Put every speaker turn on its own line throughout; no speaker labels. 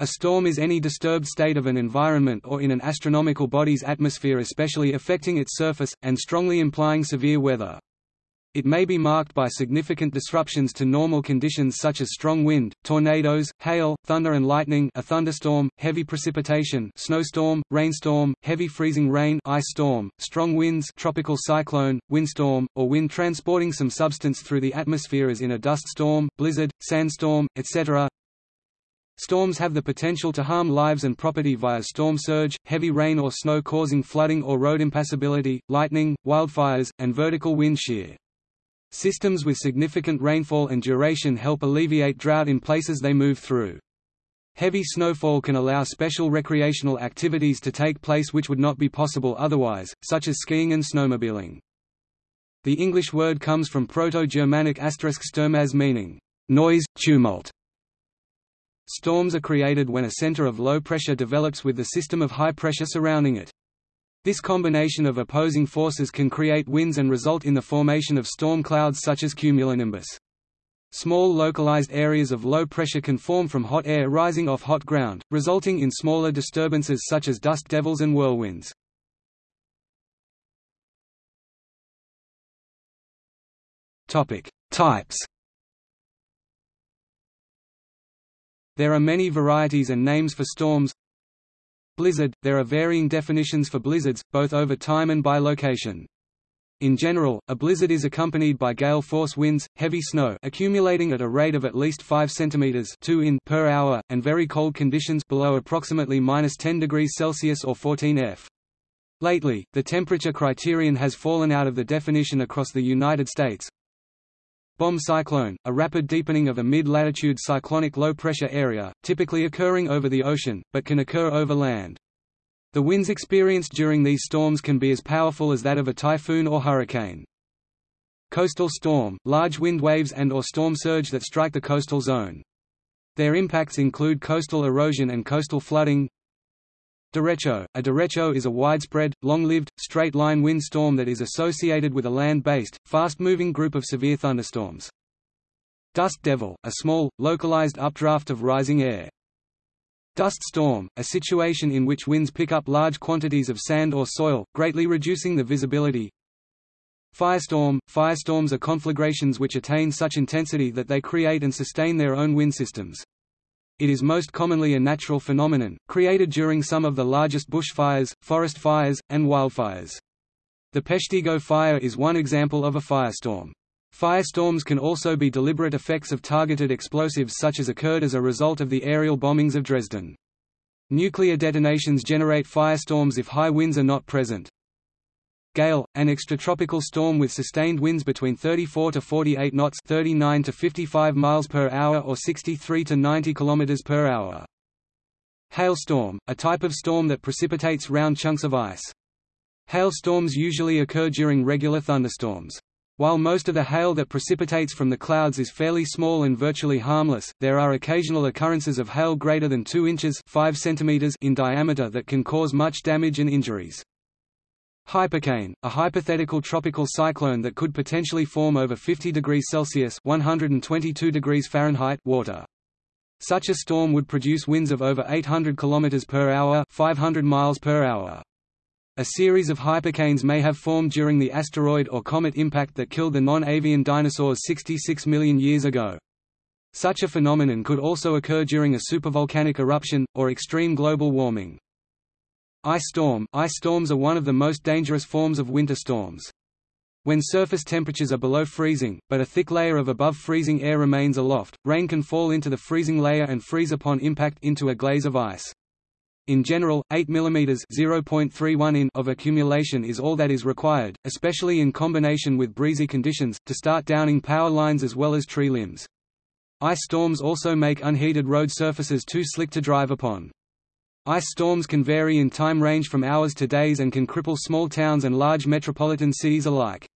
A storm is any disturbed state of an environment or in an astronomical body's atmosphere especially affecting its surface, and strongly implying severe weather. It may be marked by significant disruptions to normal conditions such as strong wind, tornadoes, hail, thunder and lightning a thunderstorm, heavy precipitation snowstorm, rainstorm, heavy freezing rain ice storm, strong winds tropical cyclone, windstorm, or wind transporting some substance through the atmosphere as in a dust storm, blizzard, sandstorm, etc. Storms have the potential to harm lives and property via storm surge, heavy rain or snow causing flooding or road impassability, lightning, wildfires, and vertical wind shear. Systems with significant rainfall and duration help alleviate drought in places they move through. Heavy snowfall can allow special recreational activities to take place which would not be possible otherwise, such as skiing and snowmobiling. The English word comes from Proto-Germanic asterisk sturmaz meaning, noise, tumult, Storms are created when a center of low pressure develops with the system of high pressure surrounding it. This combination of opposing forces can create winds and result in the formation of storm clouds such as cumulonimbus. Small localized areas of low pressure can form from hot air rising off hot ground, resulting in smaller disturbances such as dust devils and whirlwinds. Types There are many varieties and names for storms. Blizzard – There are varying definitions for blizzards, both over time and by location. In general, a blizzard is accompanied by gale force winds, heavy snow accumulating at a rate of at least 5 cm 2 in per hour, and very cold conditions below approximately minus 10 degrees Celsius or 14 F. Lately, the temperature criterion has fallen out of the definition across the United States, Bomb cyclone, a rapid deepening of a mid-latitude cyclonic low-pressure area, typically occurring over the ocean, but can occur over land. The winds experienced during these storms can be as powerful as that of a typhoon or hurricane. Coastal storm, large wind waves and or storm surge that strike the coastal zone. Their impacts include coastal erosion and coastal flooding, Derecho – A derecho is a widespread, long-lived, straight-line windstorm that is associated with a land-based, fast-moving group of severe thunderstorms. Dust devil – A small, localized updraft of rising air. Dust storm – A situation in which winds pick up large quantities of sand or soil, greatly reducing the visibility. Firestorm – Firestorms are conflagrations which attain such intensity that they create and sustain their own wind systems. It is most commonly a natural phenomenon, created during some of the largest bushfires, forest fires, and wildfires. The Peshtigo fire is one example of a firestorm. Firestorms can also be deliberate effects of targeted explosives such as occurred as a result of the aerial bombings of Dresden. Nuclear detonations generate firestorms if high winds are not present. Gale, an extratropical storm with sustained winds between 34 to 48 knots 39 to 55 miles per hour or 63 to 90 kilometers per hour. Hailstorm, a type of storm that precipitates round chunks of ice. Hailstorms usually occur during regular thunderstorms. While most of the hail that precipitates from the clouds is fairly small and virtually harmless, there are occasional occurrences of hail greater than 2 inches 5 centimeters in diameter that can cause much damage and injuries. Hypercane, a hypothetical tropical cyclone that could potentially form over 50 degrees Celsius 122 degrees Fahrenheit water. Such a storm would produce winds of over 800 km per hour 500 miles per hour. A series of hypercanes may have formed during the asteroid or comet impact that killed the non-avian dinosaurs 66 million years ago. Such a phenomenon could also occur during a supervolcanic eruption, or extreme global warming. Ice storm Ice storms are one of the most dangerous forms of winter storms. When surface temperatures are below freezing, but a thick layer of above freezing air remains aloft, rain can fall into the freezing layer and freeze upon impact into a glaze of ice. In general, 8 mm (0.31 in) of accumulation is all that is required, especially in combination with breezy conditions, to start downing power lines as well as tree limbs. Ice storms also make unheated road surfaces too slick to drive upon. Ice storms can vary in time range from hours to days and can cripple small towns and large metropolitan cities alike.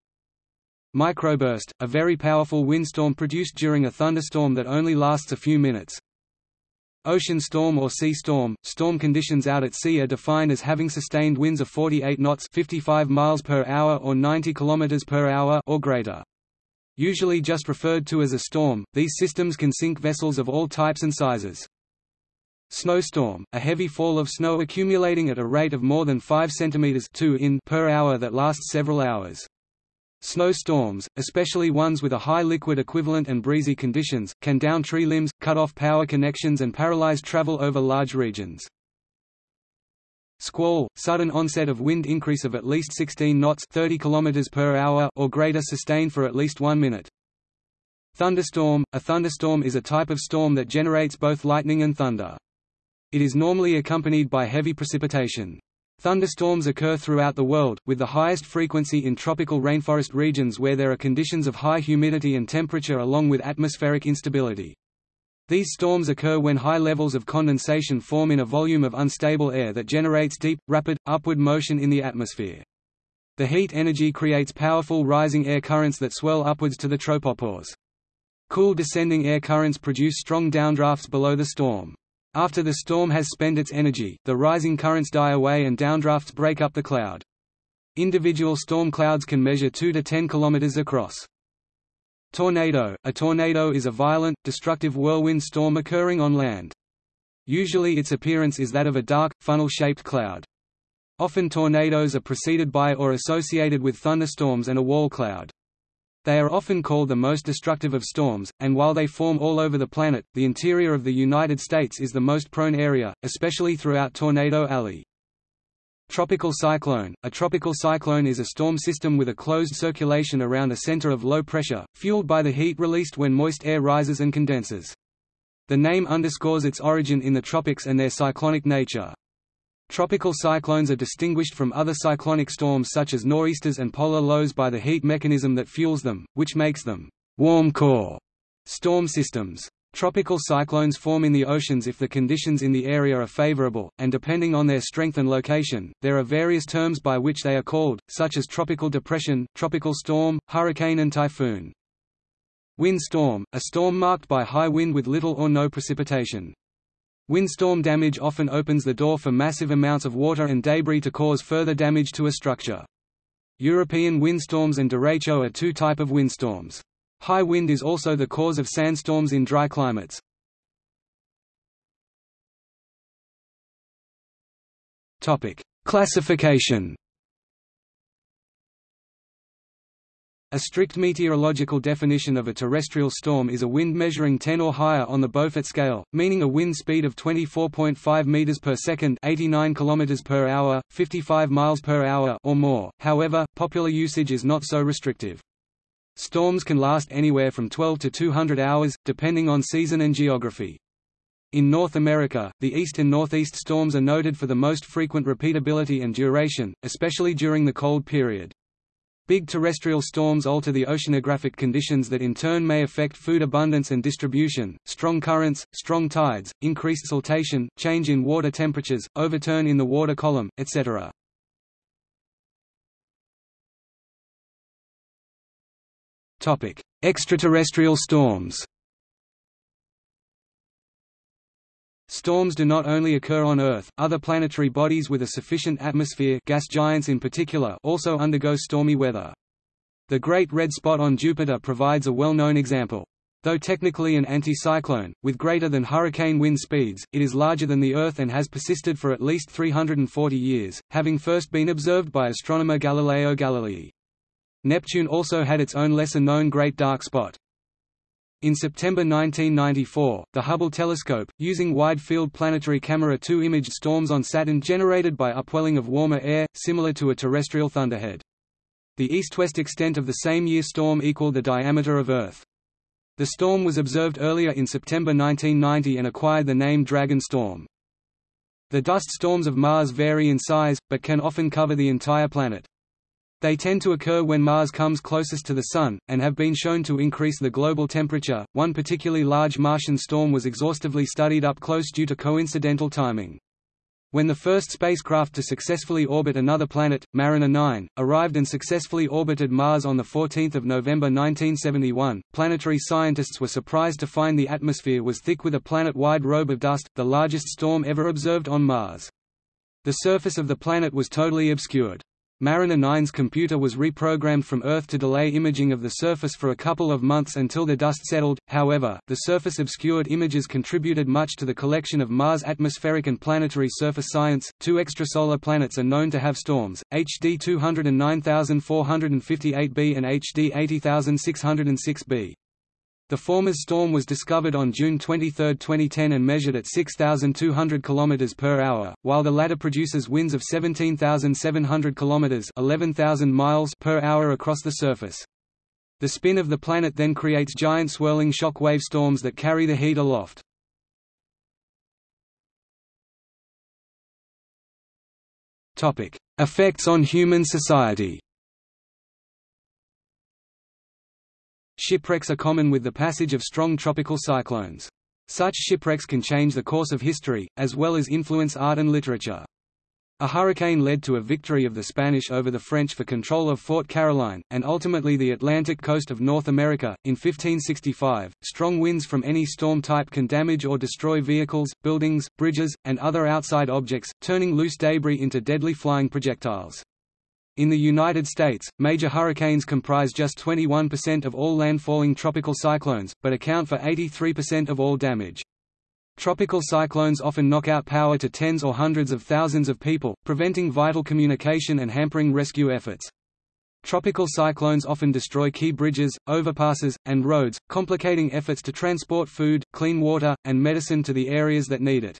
Microburst, a very powerful windstorm produced during a thunderstorm that only lasts a few minutes. Ocean storm or sea storm, storm conditions out at sea are defined as having sustained winds of 48 knots 55 miles per hour or 90 kilometers per hour or greater. Usually just referred to as a storm, these systems can sink vessels of all types and sizes. Snowstorm, a heavy fall of snow accumulating at a rate of more than 5 cm 2 in per hour that lasts several hours. Snowstorms, especially ones with a high liquid equivalent and breezy conditions, can down tree limbs, cut off power connections and paralyze travel over large regions. Squall, sudden onset of wind increase of at least 16 knots 30 km per hour or greater sustained for at least one minute. Thunderstorm – A thunderstorm is a type of storm that generates both lightning and thunder. It is normally accompanied by heavy precipitation. Thunderstorms occur throughout the world, with the highest frequency in tropical rainforest regions where there are conditions of high humidity and temperature along with atmospheric instability. These storms occur when high levels of condensation form in a volume of unstable air that generates deep, rapid, upward motion in the atmosphere. The heat energy creates powerful rising air currents that swell upwards to the tropopause. Cool descending air currents produce strong downdrafts below the storm. After the storm has spent its energy, the rising currents die away and downdrafts break up the cloud. Individual storm clouds can measure 2 to 10 kilometers across. Tornado – A tornado is a violent, destructive whirlwind storm occurring on land. Usually its appearance is that of a dark, funnel-shaped cloud. Often tornadoes are preceded by or associated with thunderstorms and a wall cloud. They are often called the most destructive of storms, and while they form all over the planet, the interior of the United States is the most prone area, especially throughout Tornado Alley. Tropical cyclone – A tropical cyclone is a storm system with a closed circulation around a center of low pressure, fueled by the heat released when moist air rises and condenses. The name underscores its origin in the tropics and their cyclonic nature. Tropical cyclones are distinguished from other cyclonic storms such as nor'easters and polar lows by the heat mechanism that fuels them, which makes them warm core storm systems. Tropical cyclones form in the oceans if the conditions in the area are favorable, and depending on their strength and location, there are various terms by which they are called, such as tropical depression, tropical storm, hurricane and typhoon. Windstorm, a storm marked by high wind with little or no precipitation. Windstorm damage often opens the door for massive amounts of water and debris to cause further damage to a structure. European windstorms and derecho are two type of windstorms. High wind is also the cause of sandstorms in dry climates. Classification A strict meteorological definition of a terrestrial storm is a wind measuring 10 or higher on the Beaufort scale, meaning a wind speed of 24.5 meters per second, 89 kilometers per hour, 55 miles per hour or more. However, popular usage is not so restrictive. Storms can last anywhere from 12 to 200 hours, depending on season and geography. In North America, the east and northeast storms are noted for the most frequent repeatability and duration, especially during the cold period. Big terrestrial storms alter the oceanographic conditions that in turn may affect food abundance and distribution, strong currents, strong tides, increased siltation, change in water temperatures, overturn in the water column, etc. Extraterrestrial storms Storms do not only occur on Earth, other planetary bodies with a sufficient atmosphere gas giants in particular also undergo stormy weather. The Great Red Spot on Jupiter provides a well-known example. Though technically an anticyclone, with greater than hurricane wind speeds, it is larger than the Earth and has persisted for at least 340 years, having first been observed by astronomer Galileo Galilei. Neptune also had its own lesser-known Great Dark Spot. In September 1994, the Hubble telescope, using Wide-Field Planetary Camera 2 imaged storms on Saturn generated by upwelling of warmer air, similar to a terrestrial thunderhead. The east-west extent of the same year storm equaled the diameter of Earth. The storm was observed earlier in September 1990 and acquired the name Dragon Storm. The dust storms of Mars vary in size, but can often cover the entire planet. They tend to occur when Mars comes closest to the Sun, and have been shown to increase the global temperature. One particularly large Martian storm was exhaustively studied up close due to coincidental timing. When the first spacecraft to successfully orbit another planet, Mariner 9, arrived and successfully orbited Mars on 14 November 1971, planetary scientists were surprised to find the atmosphere was thick with a planet-wide robe of dust, the largest storm ever observed on Mars. The surface of the planet was totally obscured. Mariner 9's computer was reprogrammed from Earth to delay imaging of the surface for a couple of months until the dust settled. However, the surface obscured images contributed much to the collection of Mars atmospheric and planetary surface science. Two extrasolar planets are known to have storms: HD 209458b and HD 80606b. The former's storm was discovered on June 23, 2010 and measured at 6,200 km per hour, while the latter produces winds of 17,700 km 11,000 miles per hour across the surface. The spin of the planet then creates giant swirling shock wave storms that carry the heat aloft. Effects on human society Shipwrecks are common with the passage of strong tropical cyclones. Such shipwrecks can change the course of history, as well as influence art and literature. A hurricane led to a victory of the Spanish over the French for control of Fort Caroline, and ultimately the Atlantic coast of North America. In 1565, strong winds from any storm type can damage or destroy vehicles, buildings, bridges, and other outside objects, turning loose debris into deadly flying projectiles. In the United States, major hurricanes comprise just 21% of all landfalling tropical cyclones, but account for 83% of all damage. Tropical cyclones often knock out power to tens or hundreds of thousands of people, preventing vital communication and hampering rescue efforts. Tropical cyclones often destroy key bridges, overpasses, and roads, complicating efforts to transport food, clean water, and medicine to the areas that need it.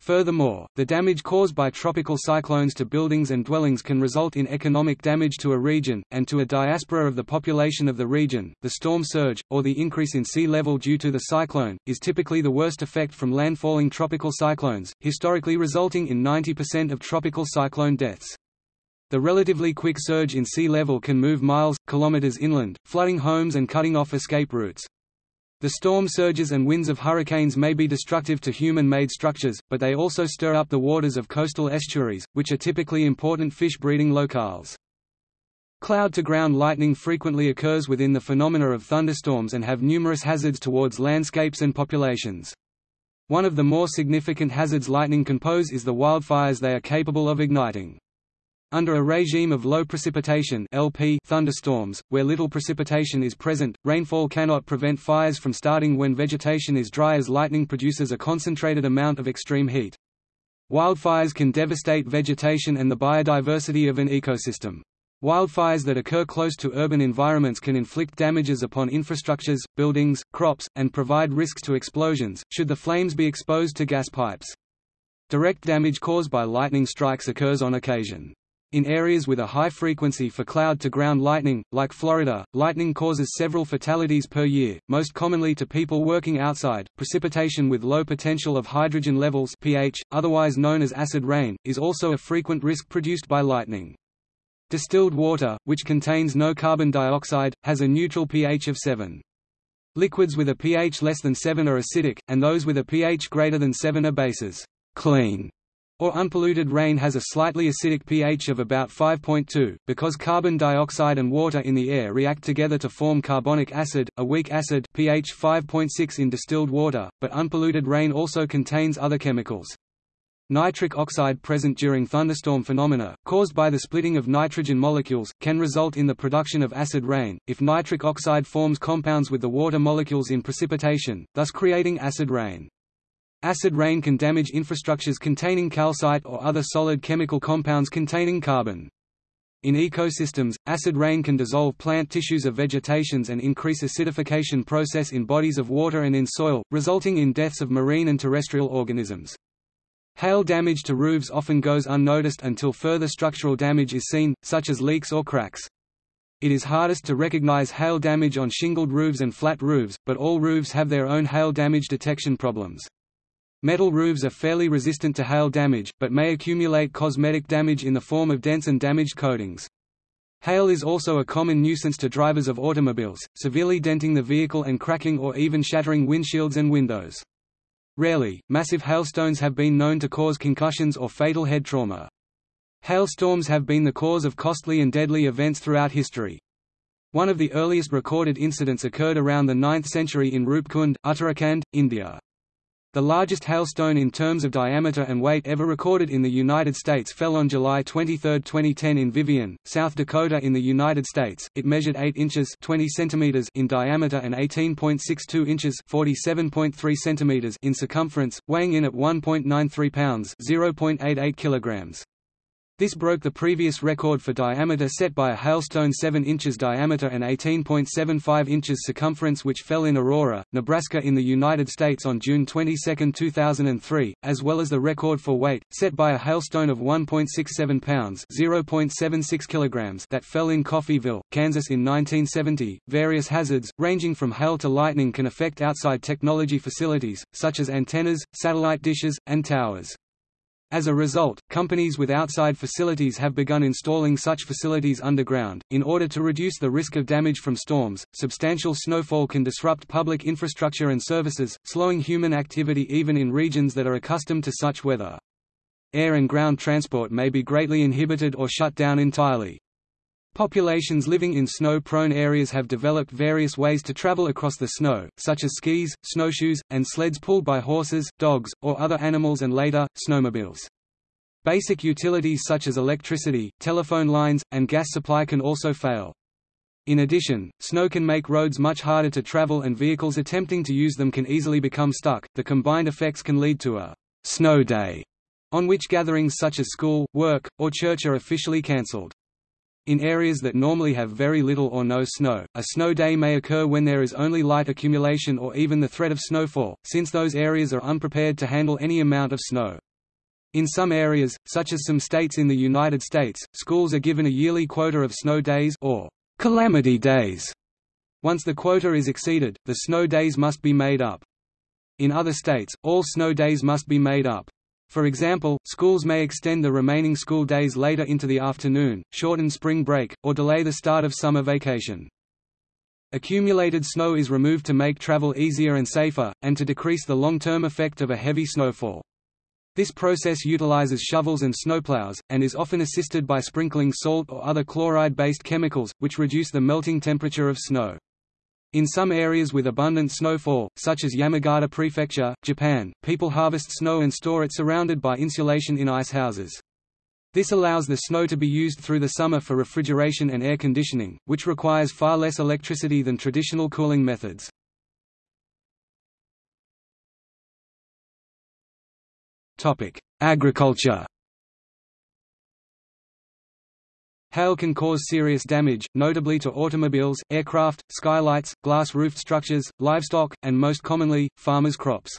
Furthermore, the damage caused by tropical cyclones to buildings and dwellings can result in economic damage to a region, and to a diaspora of the population of the region. The storm surge, or the increase in sea level due to the cyclone, is typically the worst effect from landfalling tropical cyclones, historically resulting in 90% of tropical cyclone deaths. The relatively quick surge in sea level can move miles, kilometers inland, flooding homes and cutting off escape routes. The storm surges and winds of hurricanes may be destructive to human-made structures, but they also stir up the waters of coastal estuaries, which are typically important fish breeding locales. Cloud-to-ground lightning frequently occurs within the phenomena of thunderstorms and have numerous hazards towards landscapes and populations. One of the more significant hazards lightning can pose is the wildfires they are capable of igniting. Under a regime of low precipitation LP thunderstorms, where little precipitation is present, rainfall cannot prevent fires from starting when vegetation is dry as lightning produces a concentrated amount of extreme heat. Wildfires can devastate vegetation and the biodiversity of an ecosystem. Wildfires that occur close to urban environments can inflict damages upon infrastructures, buildings, crops, and provide risks to explosions, should the flames be exposed to gas pipes. Direct damage caused by lightning strikes occurs on occasion. In areas with a high frequency for cloud-to-ground lightning, like Florida, lightning causes several fatalities per year, most commonly to people working outside. Precipitation with low potential of hydrogen levels pH, otherwise known as acid rain, is also a frequent risk produced by lightning. Distilled water, which contains no carbon dioxide, has a neutral pH of 7. Liquids with a pH less than 7 are acidic, and those with a pH greater than 7 are bases. Clean or unpolluted rain has a slightly acidic pH of about 5.2, because carbon dioxide and water in the air react together to form carbonic acid, a weak acid pH 5.6 in distilled water, but unpolluted rain also contains other chemicals. Nitric oxide present during thunderstorm phenomena, caused by the splitting of nitrogen molecules, can result in the production of acid rain, if nitric oxide forms compounds with the water molecules in precipitation, thus creating acid rain. Acid rain can damage infrastructures containing calcite or other solid chemical compounds containing carbon. In ecosystems, acid rain can dissolve plant tissues of vegetations and increase acidification process in bodies of water and in soil, resulting in deaths of marine and terrestrial organisms. Hail damage to roofs often goes unnoticed until further structural damage is seen, such as leaks or cracks. It is hardest to recognize hail damage on shingled roofs and flat roofs, but all roofs have their own hail damage detection problems. Metal roofs are fairly resistant to hail damage, but may accumulate cosmetic damage in the form of dents and damaged coatings. Hail is also a common nuisance to drivers of automobiles, severely denting the vehicle and cracking or even shattering windshields and windows. Rarely, massive hailstones have been known to cause concussions or fatal head trauma. Hailstorms have been the cause of costly and deadly events throughout history. One of the earliest recorded incidents occurred around the 9th century in Rupkund, Uttarakhand, India. The largest hailstone in terms of diameter and weight ever recorded in the United States fell on July 23, 2010 in Vivian, South Dakota in the United States. It measured 8 inches 20 centimeters in diameter and 18.62 inches 47.3 centimeters in circumference, weighing in at 1.93 pounds 0.88 kilograms. This broke the previous record for diameter set by a hailstone 7 inches diameter and 18.75 inches circumference which fell in Aurora, Nebraska in the United States on June 22, 2003, as well as the record for weight, set by a hailstone of 1.67 pounds (0.76 kilograms) that fell in Coffeyville, Kansas in 1970. Various hazards, ranging from hail to lightning can affect outside technology facilities, such as antennas, satellite dishes, and towers. As a result, companies with outside facilities have begun installing such facilities underground. In order to reduce the risk of damage from storms, substantial snowfall can disrupt public infrastructure and services, slowing human activity even in regions that are accustomed to such weather. Air and ground transport may be greatly inhibited or shut down entirely. Populations living in snow-prone areas have developed various ways to travel across the snow, such as skis, snowshoes, and sleds pulled by horses, dogs, or other animals and later, snowmobiles. Basic utilities such as electricity, telephone lines, and gas supply can also fail. In addition, snow can make roads much harder to travel and vehicles attempting to use them can easily become stuck. The combined effects can lead to a snow day, on which gatherings such as school, work, or church are officially cancelled. In areas that normally have very little or no snow, a snow day may occur when there is only light accumulation or even the threat of snowfall, since those areas are unprepared to handle any amount of snow. In some areas, such as some states in the United States, schools are given a yearly quota of snow days or calamity days. Once the quota is exceeded, the snow days must be made up. In other states, all snow days must be made up. For example, schools may extend the remaining school days later into the afternoon, shorten spring break, or delay the start of summer vacation. Accumulated snow is removed to make travel easier and safer, and to decrease the long-term effect of a heavy snowfall. This process utilizes shovels and snowplows, and is often assisted by sprinkling salt or other chloride-based chemicals, which reduce the melting temperature of snow. In some areas with abundant snowfall, such as Yamagata Prefecture, Japan, people harvest snow and store it surrounded by insulation in ice houses. This allows the snow to be used through the summer for refrigeration and air conditioning, which requires far less electricity than traditional cooling methods. Agriculture Hail can cause serious damage, notably to automobiles, aircraft, skylights, glass-roofed structures, livestock, and most commonly, farmers' crops.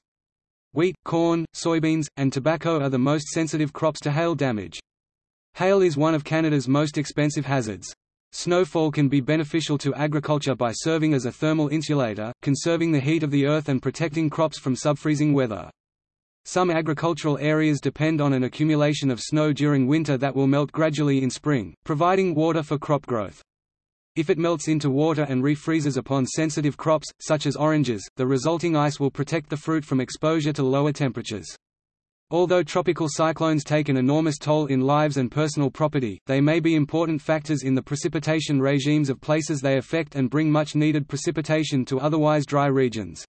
Wheat, corn, soybeans, and tobacco are the most sensitive crops to hail damage. Hail is one of Canada's most expensive hazards. Snowfall can be beneficial to agriculture by serving as a thermal insulator, conserving the heat of the earth and protecting crops from subfreezing weather. Some agricultural areas depend on an accumulation of snow during winter that will melt gradually in spring, providing water for crop growth. If it melts into water and refreezes upon sensitive crops, such as oranges, the resulting ice will protect the fruit from exposure to lower temperatures. Although tropical cyclones take an enormous toll in lives and personal property, they may be important factors in the precipitation regimes of places they affect and bring much needed precipitation to otherwise dry regions.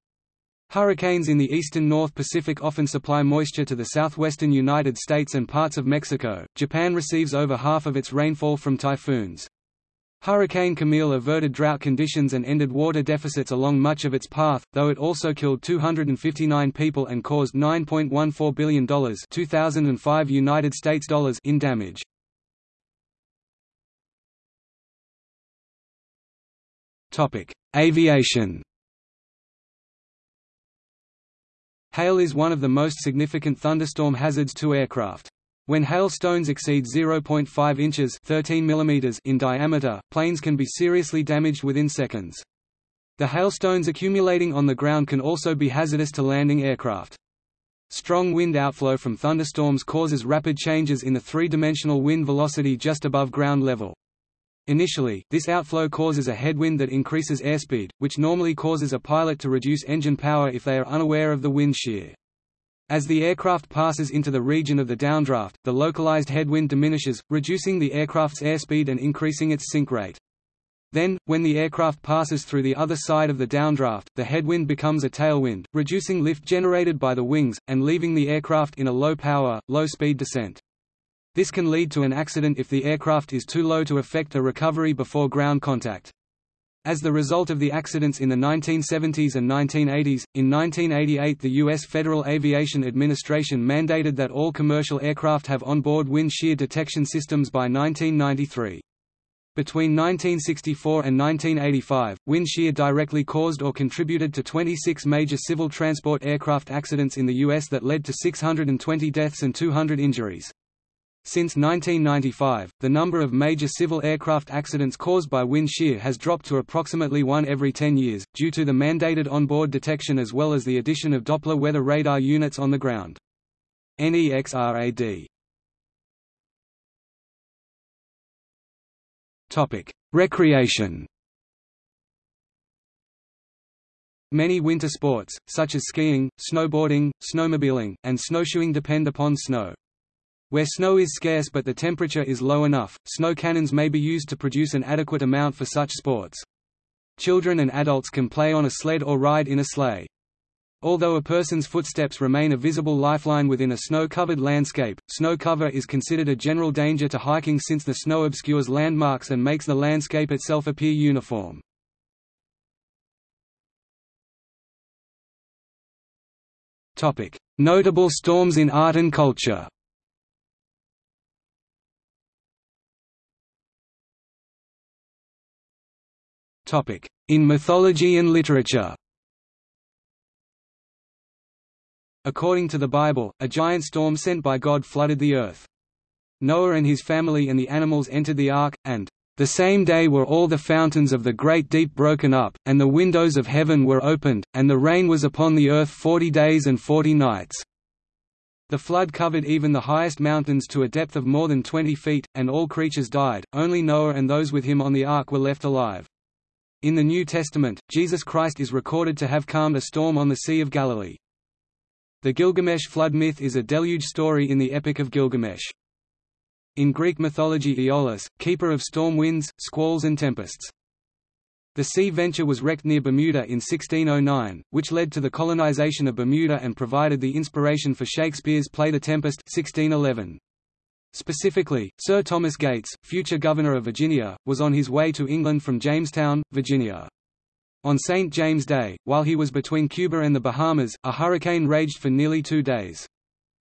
Hurricanes in the eastern North Pacific often supply moisture to the southwestern United States and parts of Mexico. Japan receives over half of its rainfall from typhoons. Hurricane Camille averted drought conditions and ended water deficits along much of its path, though it also killed 259 people and caused $9.14 billion 2005 United States dollars in damage. Aviation Hail is one of the most significant thunderstorm hazards to aircraft. When hailstones exceed 0.5 inches 13 mm in diameter, planes can be seriously damaged within seconds. The hailstones accumulating on the ground can also be hazardous to landing aircraft. Strong wind outflow from thunderstorms causes rapid changes in the three-dimensional wind velocity just above ground level. Initially, this outflow causes a headwind that increases airspeed, which normally causes a pilot to reduce engine power if they are unaware of the wind shear. As the aircraft passes into the region of the downdraft, the localized headwind diminishes, reducing the aircraft's airspeed and increasing its sink rate. Then, when the aircraft passes through the other side of the downdraft, the headwind becomes a tailwind, reducing lift generated by the wings, and leaving the aircraft in a low-power, low-speed descent. This can lead to an accident if the aircraft is too low to effect a recovery before ground contact. As the result of the accidents in the 1970s and 1980s, in 1988 the U.S. Federal Aviation Administration mandated that all commercial aircraft have onboard wind shear detection systems by 1993. Between 1964 and 1985, wind shear directly caused or contributed to 26 major civil transport aircraft accidents in the U.S. that led to 620 deaths and 200 injuries. Since 1995, the number of major civil aircraft accidents caused by wind shear has dropped to approximately one every 10 years, due to the mandated onboard detection as well as the addition of Doppler weather radar units on the ground. NEXRAD Recreation Many winter sports, such as skiing, snowboarding, snowmobiling, and snowshoeing depend upon snow. Where snow is scarce but the temperature is low enough, snow cannons may be used to produce an adequate amount for such sports. Children and adults can play on a sled or ride in a sleigh. Although a person's footsteps remain a visible lifeline within a snow-covered landscape, snow cover is considered a general danger to hiking since the snow obscures landmarks and makes the landscape itself appear uniform. Notable storms in art and culture In mythology and literature According to the Bible, a giant storm sent by God flooded the earth. Noah and his family and the animals entered the ark, and the same day were all the fountains of the great deep broken up, and the windows of heaven were opened, and the rain was upon the earth forty days and forty nights. The flood covered even the highest mountains to a depth of more than twenty feet, and all creatures died, only Noah and those with him on the ark were left alive. In the New Testament, Jesus Christ is recorded to have calmed a storm on the Sea of Galilee. The Gilgamesh flood myth is a deluge story in the Epic of Gilgamesh. In Greek mythology Aeolus, keeper of storm winds, squalls and tempests. The Sea Venture was wrecked near Bermuda in 1609, which led to the colonization of Bermuda and provided the inspiration for Shakespeare's play The Tempest 1611. Specifically, Sir Thomas Gates, future governor of Virginia, was on his way to England from Jamestown, Virginia. On St. James Day, while he was between Cuba and the Bahamas, a hurricane raged for nearly two days.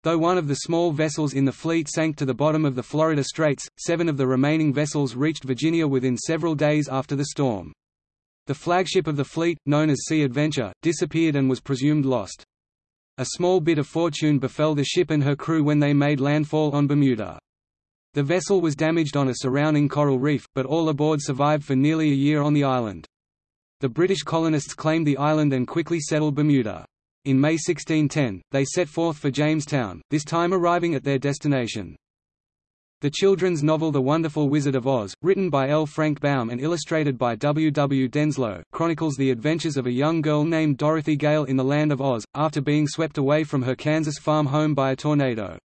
Though one of the small vessels in the fleet sank to the bottom of the Florida Straits, seven of the remaining vessels reached Virginia within several days after the storm. The flagship of the fleet, known as Sea Adventure, disappeared and was presumed lost. A small bit of fortune befell the ship and her crew when they made landfall on Bermuda. The vessel was damaged on a surrounding coral reef, but all aboard survived for nearly a year on the island. The British colonists claimed the island and quickly settled Bermuda. In May 1610, they set forth for Jamestown, this time arriving at their destination. The children's novel The Wonderful Wizard of Oz, written by L. Frank Baum and illustrated by W. W. Denslow, chronicles the adventures of a young girl named Dorothy Gale in the Land of Oz, after being swept away from her Kansas farm home by a tornado.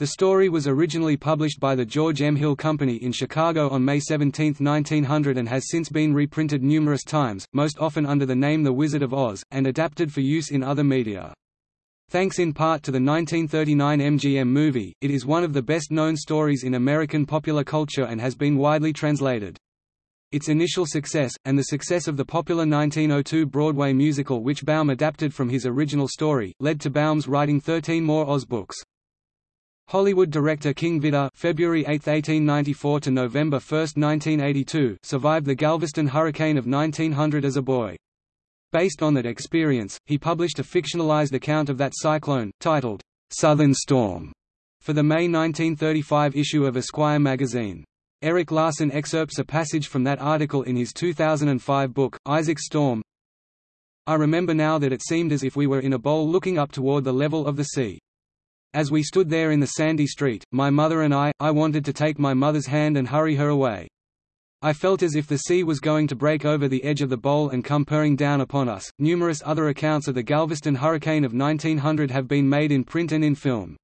The story was originally published by the George M. Hill Company in Chicago on May 17, 1900 and has since been reprinted numerous times, most often under the name The Wizard of Oz, and adapted for use in other media. Thanks in part to the 1939 MGM movie, it is one of the best-known stories in American popular culture and has been widely translated. Its initial success, and the success of the popular 1902 Broadway musical which Baum adapted from his original story, led to Baum's writing 13 more Oz books. Hollywood director King Vidor February 8, 1894 to November 1, 1982 survived the Galveston hurricane of 1900 as a boy. Based on that experience, he published a fictionalized account of that cyclone, titled, "'Southern Storm' for the May 1935 issue of Esquire magazine. Erik Larson excerpts a passage from that article in his 2005 book, Isaac Storm. I remember now that it seemed as if we were in a bowl looking up toward the level of the sea. As we stood there in the sandy street, my mother and I, I wanted to take my mother's hand and hurry her away. I felt as if the sea was going to break over the edge of the bowl and come purring down upon us. Numerous other accounts of the Galveston hurricane of 1900 have been made in print and in film.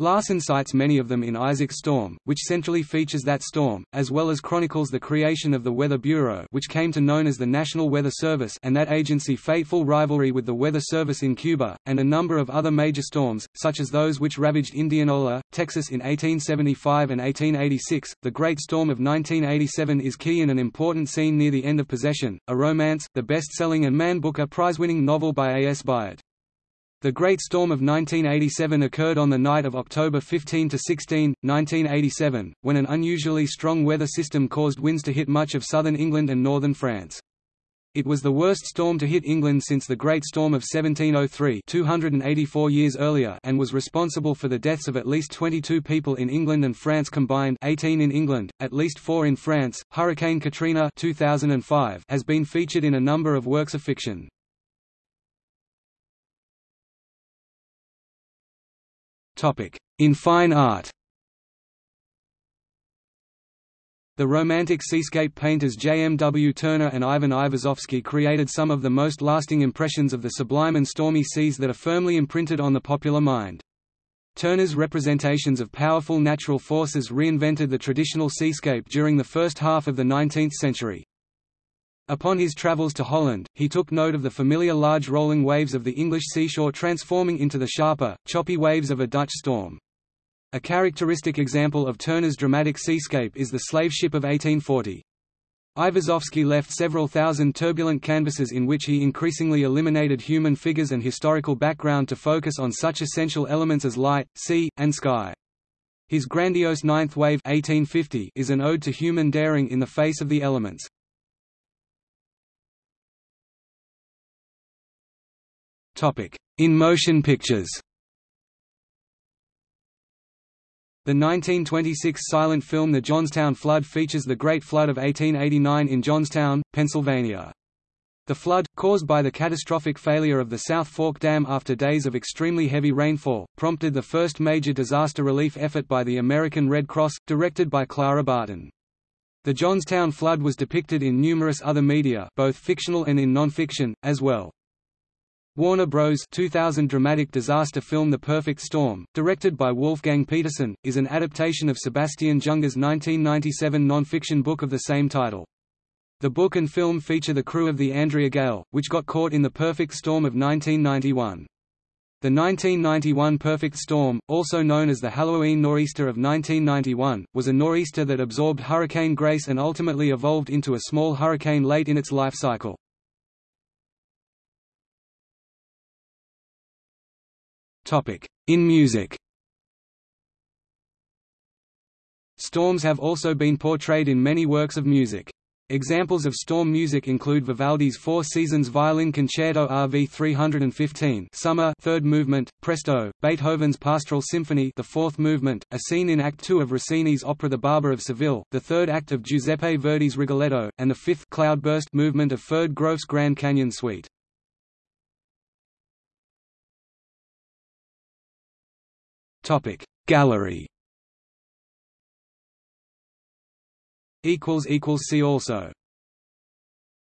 Larson cites many of them in Isaac Storm, which centrally features that storm, as well as chronicles the creation of the Weather Bureau which came to known as the National Weather Service and that agency fateful rivalry with the Weather Service in Cuba, and a number of other major storms, such as those which ravaged Indianola, Texas in 1875 and 1886. The Great Storm of 1987 is key in an important scene near the end of Possession, a romance, the best-selling and Man Booker Prize-winning novel by A. S. Byatt. The Great Storm of 1987 occurred on the night of October 15 to 16, 1987, when an unusually strong weather system caused winds to hit much of southern England and northern France. It was the worst storm to hit England since the Great Storm of 1703 284 years earlier and was responsible for the deaths of at least 22 people in England and France combined 18 in England, at least 4 in France. Hurricane Katrina 2005 has been featured in a number of works of fiction. In fine art The Romantic seascape painters J. M. W. Turner and Ivan Aivazovsky created some of the most lasting impressions of the sublime and stormy seas that are firmly imprinted on the popular mind. Turner's representations of powerful natural forces reinvented the traditional seascape during the first half of the 19th century. Upon his travels to Holland, he took note of the familiar large rolling waves of the English seashore transforming into the sharper, choppy waves of a Dutch storm. A characteristic example of Turner's dramatic seascape is the slave ship of 1840. Aivazovsky left several thousand turbulent canvases in which he increasingly eliminated human figures and historical background to focus on such essential elements as light, sea, and sky. His grandiose Ninth Wave 1850 is an ode to human daring in the face of the elements. In motion pictures The 1926 silent film The Johnstown Flood features the Great Flood of 1889 in Johnstown, Pennsylvania. The flood, caused by the catastrophic failure of the South Fork Dam after days of extremely heavy rainfall, prompted the first major disaster relief effort by the American Red Cross, directed by Clara Barton. The Johnstown flood was depicted in numerous other media both fictional and in non-fiction, as well. Warner Bros. 2000 dramatic disaster film The Perfect Storm, directed by Wolfgang Petersen, is an adaptation of Sebastian Junger's 1997 non-fiction book of the same title. The book and film feature the crew of the Andrea Gail, which got caught in the perfect storm of 1991. The 1991 perfect storm, also known as the Halloween nor'easter of 1991, was a nor'easter that absorbed Hurricane Grace and ultimately evolved into a small hurricane late in its life cycle. In music Storms have also been portrayed in many works of music. Examples of storm music include Vivaldi's Four Seasons Violin Concerto RV 315 Summer third movement, Presto, Beethoven's Pastoral Symphony the fourth movement, a scene in Act II of Rossini's opera The Barber of Seville, the third act of Giuseppe Verdi's Rigoletto, and the fifth cloudburst movement of Ferde Grofé's Grand Canyon Suite. Topic Gallery. Equals equals see also